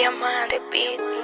Diamante Beat.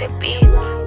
te pido.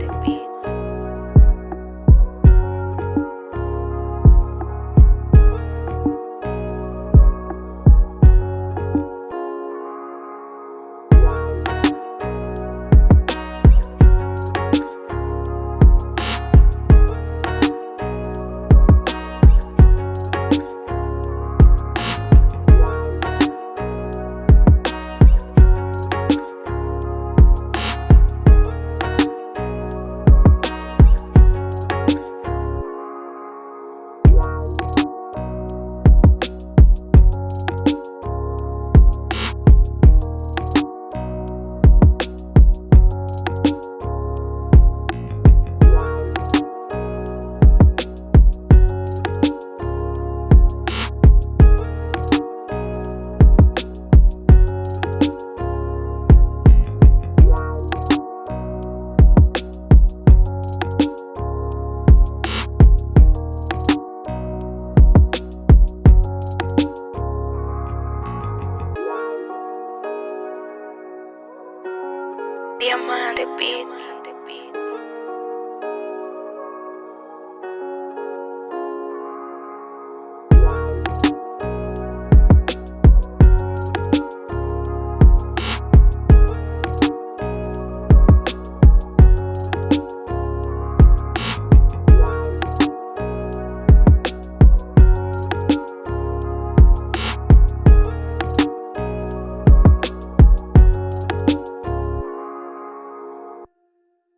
Diamante Beat.